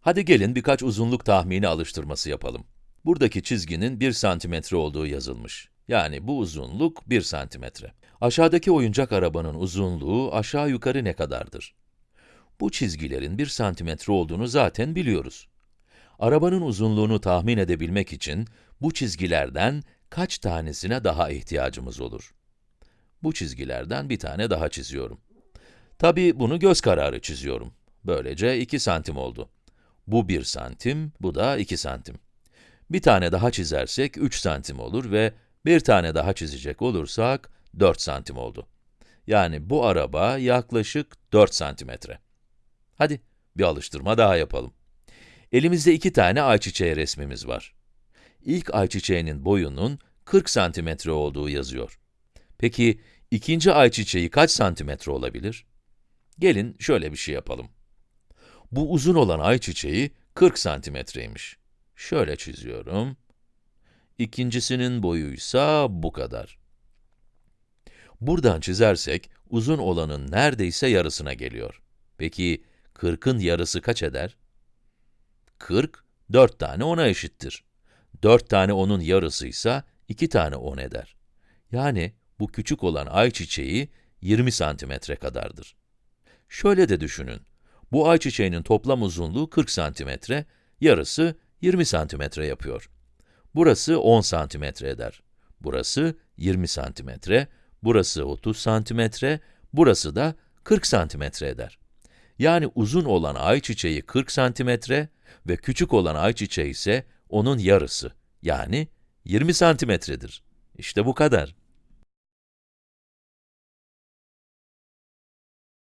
Hadi gelin birkaç uzunluk tahmini alıştırması yapalım. Buradaki çizginin 1 santimetre olduğu yazılmış. Yani bu uzunluk 1 santimetre. Aşağıdaki oyuncak arabanın uzunluğu aşağı yukarı ne kadardır? Bu çizgilerin 1 santimetre olduğunu zaten biliyoruz. Arabanın uzunluğunu tahmin edebilmek için bu çizgilerden kaç tanesine daha ihtiyacımız olur? Bu çizgilerden bir tane daha çiziyorum. Tabii bunu göz kararı çiziyorum. Böylece 2 santim oldu. Bu 1 santim, bu da 2 santim. Bir tane daha çizersek 3 santim olur ve bir tane daha çizecek olursak 4 santim oldu. Yani bu araba yaklaşık 4 santimetre. Hadi bir alıştırma daha yapalım. Elimizde iki tane ayçiçeği resmimiz var. İlk ayçiçeğinin boyunun 40 santimetre olduğu yazıyor. Peki ikinci ayçiçeği kaç santimetre olabilir? Gelin şöyle bir şey yapalım. Bu uzun olan ayçiçeği 40 santimetreymiş. Şöyle çiziyorum. İkincisinin boyuysa bu kadar. Buradan çizersek, uzun olanın neredeyse yarısına geliyor. Peki, 40'ın yarısı kaç eder? 40, 4 tane 10'a eşittir. 4 tane 10'un yarısıysa 2 tane 10 eder. Yani bu küçük olan ayçiçeği 20 santimetre kadardır. Şöyle de düşünün. Bu ayçiçeğinin toplam uzunluğu 40 santimetre, yarısı 20 santimetre yapıyor. Burası 10 santimetre eder. Burası 20 santimetre, burası 30 santimetre, burası da 40 santimetre eder. Yani uzun olan ayçiçeği 40 santimetre ve küçük olan ayçiçeği ise onun yarısı, yani 20 santimetredir. İşte bu kadar.